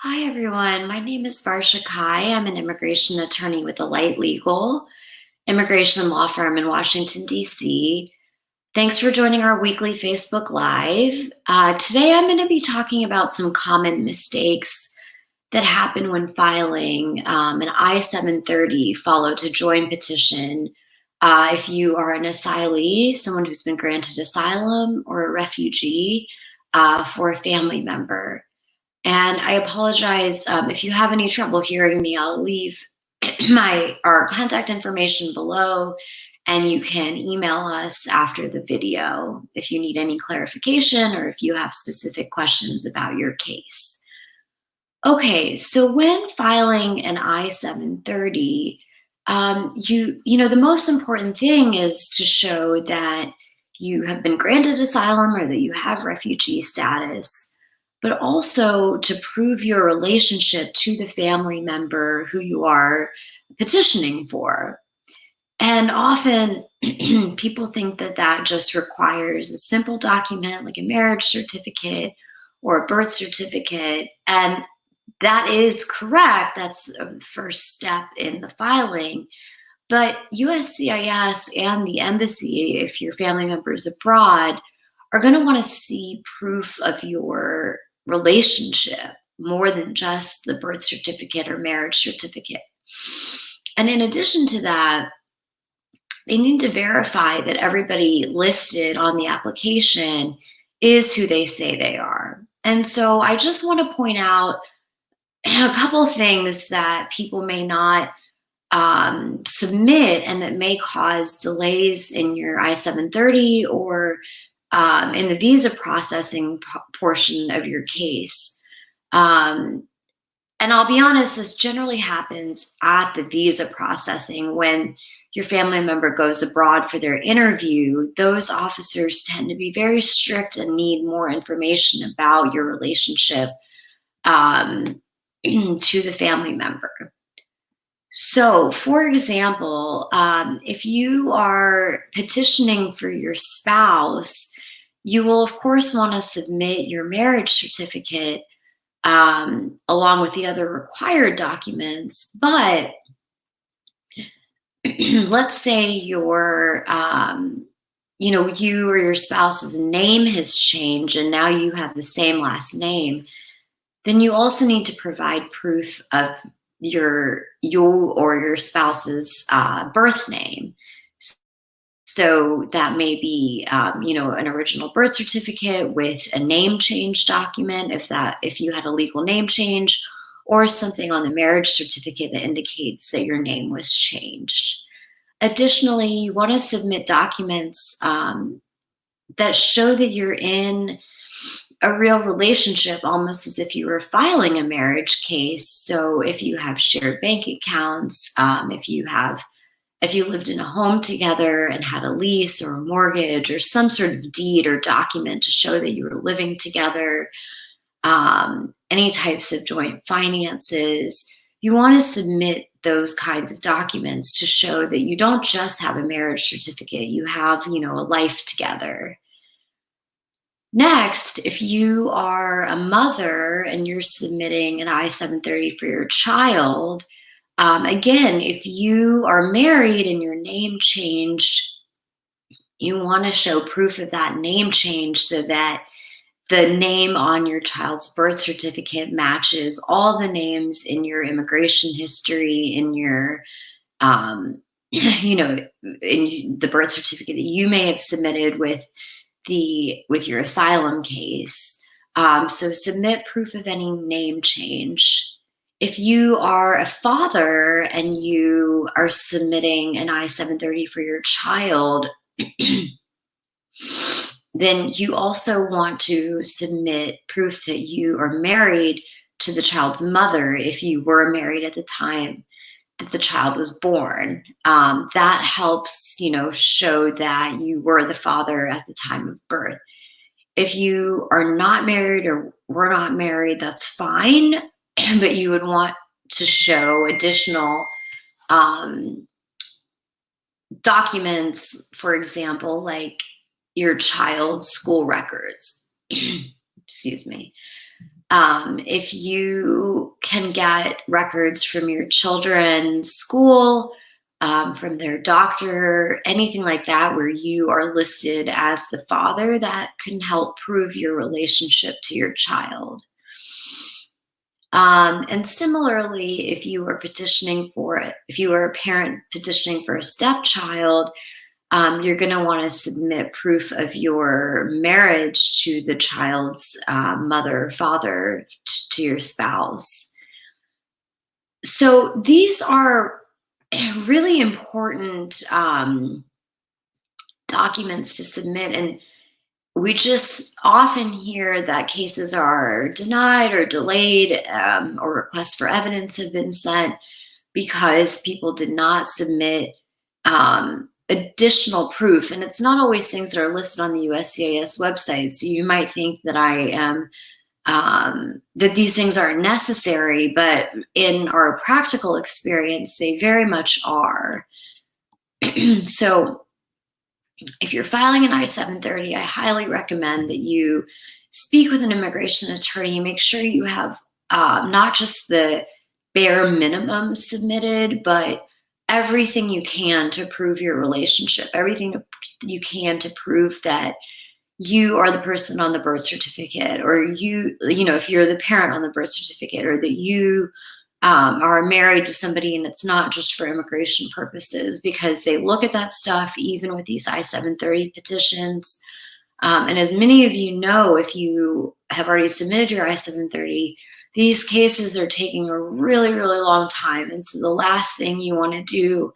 Hi, everyone. My name is Varsha Kai. I'm an immigration attorney with Alight Legal, immigration law firm in Washington, D.C. Thanks for joining our weekly Facebook Live. Uh, today, I'm going to be talking about some common mistakes that happen when filing um, an I-730 follow-to-join petition uh, if you are an asylee, someone who's been granted asylum, or a refugee uh, for a family member. And I apologize um, if you have any trouble hearing me, I'll leave my our contact information below and you can email us after the video if you need any clarification or if you have specific questions about your case. Okay, so when filing an I-730, um, you, you know, the most important thing is to show that you have been granted asylum or that you have refugee status but also to prove your relationship to the family member who you are petitioning for. And often people think that that just requires a simple document like a marriage certificate or a birth certificate. And that is correct. That's the first step in the filing. But USCIS and the embassy, if your family member is abroad, are going to want to see proof of your relationship more than just the birth certificate or marriage certificate. And in addition to that, they need to verify that everybody listed on the application is who they say they are. And so I just want to point out a couple things that people may not um, submit and that may cause delays in your I-730 or um, in the visa processing portion of your case. Um, and I'll be honest, this generally happens at the visa processing when your family member goes abroad for their interview, those officers tend to be very strict and need more information about your relationship um, to the family member. So, for example, um, if you are petitioning for your spouse you will of course want to submit your marriage certificate um, along with the other required documents, but let's say your, um, you know, you or your spouse's name has changed and now you have the same last name, then you also need to provide proof of your you or your spouse's uh, birth name. So that may be, um, you know, an original birth certificate with a name change document, if that, if you had a legal name change, or something on the marriage certificate that indicates that your name was changed. Additionally, you want to submit documents um, that show that you're in a real relationship, almost as if you were filing a marriage case. So if you have shared bank accounts, um, if you have if you lived in a home together and had a lease or a mortgage or some sort of deed or document to show that you were living together, um, any types of joint finances, you want to submit those kinds of documents to show that you don't just have a marriage certificate, you have, you know, a life together. Next, if you are a mother and you're submitting an I-730 for your child, um, again, if you are married and your name changed, you want to show proof of that name change so that the name on your child's birth certificate matches all the names in your immigration history, in your, um, you know, in the birth certificate that you may have submitted with the with your asylum case. Um, so submit proof of any name change if you are a father and you are submitting an I-730 for your child, then you also want to submit proof that you are married to the child's mother if you were married at the time that the child was born. Um, that helps, you know, show that you were the father at the time of birth. If you are not married or were not married, that's fine. But you would want to show additional um, documents, for example, like your child's school records. Excuse me. Um, if you can get records from your children's school, um, from their doctor, anything like that, where you are listed as the father, that can help prove your relationship to your child. Um, and similarly, if you are petitioning for it, if you are a parent petitioning for a stepchild, um, you're going to want to submit proof of your marriage to the child's uh, mother father, to your spouse. So these are really important um, documents to submit. And we just often hear that cases are denied or delayed um, or requests for evidence have been sent because people did not submit um, additional proof. And it's not always things that are listed on the USCIS website. So you might think that I am, um, that these things aren't necessary, but in our practical experience, they very much are. so if you're filing an I-730, I highly recommend that you speak with an immigration attorney, make sure you have uh, not just the bare minimum submitted, but everything you can to prove your relationship, everything you can to prove that you are the person on the birth certificate or you, you know, if you're the parent on the birth certificate or that you um, are married to somebody and it's not just for immigration purposes because they look at that stuff even with these I-730 petitions. Um, and as many of you know, if you have already submitted your I-730, these cases are taking a really, really long time. And so the last thing you want to do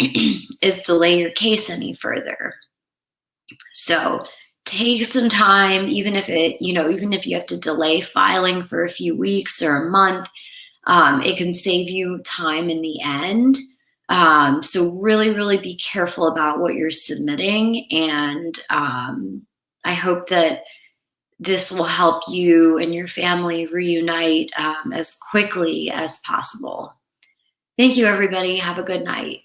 is delay your case any further. So take some time, even if it, you know, even if you have to delay filing for a few weeks or a month, um, it can save you time in the end. Um, so really, really be careful about what you're submitting. And um, I hope that this will help you and your family reunite um, as quickly as possible. Thank you, everybody. Have a good night.